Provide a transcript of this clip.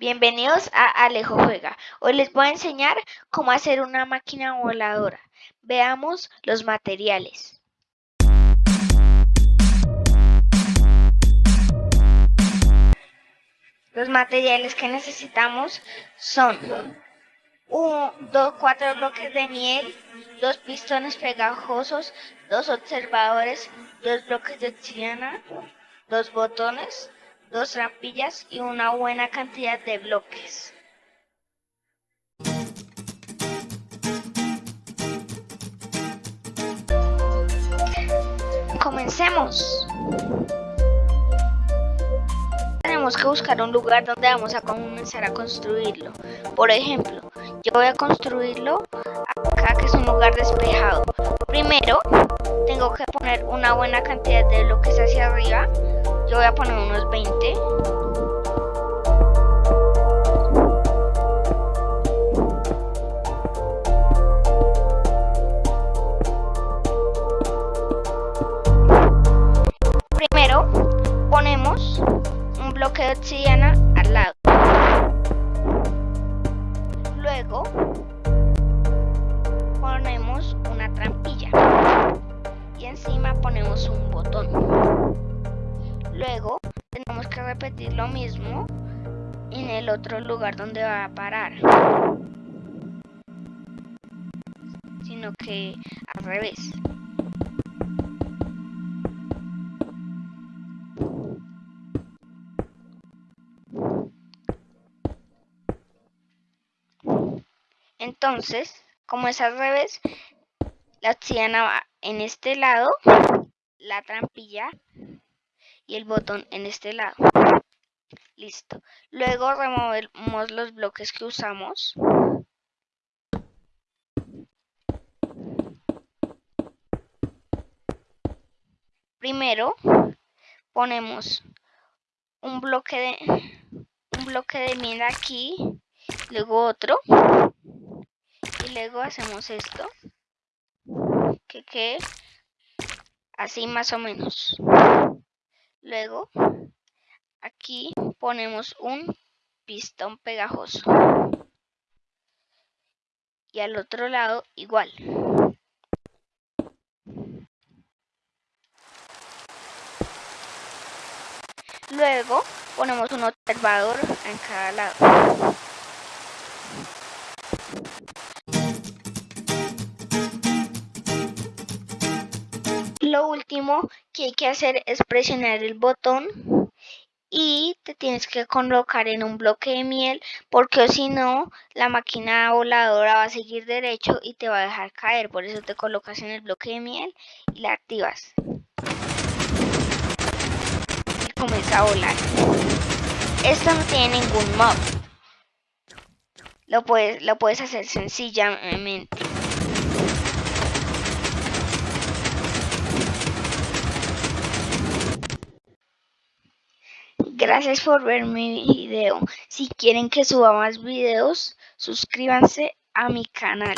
Bienvenidos a Alejo Juega. Hoy les voy a enseñar cómo hacer una máquina voladora. Veamos los materiales. Los materiales que necesitamos son un, dos, cuatro bloques de miel, dos pistones pegajosos, dos observadores, dos bloques de obsidiana, dos botones, dos trampillas y una buena cantidad de bloques. Comencemos. Tenemos que buscar un lugar donde vamos a comenzar a construirlo. Por ejemplo, yo voy a construirlo acá que es un lugar despejado. Primero, tengo que poner una buena cantidad de bloques hacia arriba yo voy a poner unos 20. Primero ponemos un bloque de obsidiana al lado. Luego ponemos una trampilla y encima ponemos un botón. Luego tenemos que repetir lo mismo en el otro lugar donde va a parar. Sino que al revés. Entonces, como es al revés, la obsidiana va en este lado, la trampilla y el botón en este lado. Listo. Luego removemos los bloques que usamos. Primero ponemos un bloque de un bloque de miel aquí, luego otro y luego hacemos esto que quede así más o menos. Luego, aquí ponemos un pistón pegajoso. Y al otro lado igual. Luego ponemos un observador en cada lado. Lo último que hay que hacer es presionar el botón y te tienes que colocar en un bloque de miel porque si no la máquina voladora va a seguir derecho y te va a dejar caer. Por eso te colocas en el bloque de miel y la activas. Y comienza a volar. Esto no tiene ningún mod lo puedes, lo puedes hacer sencillamente Gracias por ver mi video. Si quieren que suba más videos, suscríbanse a mi canal.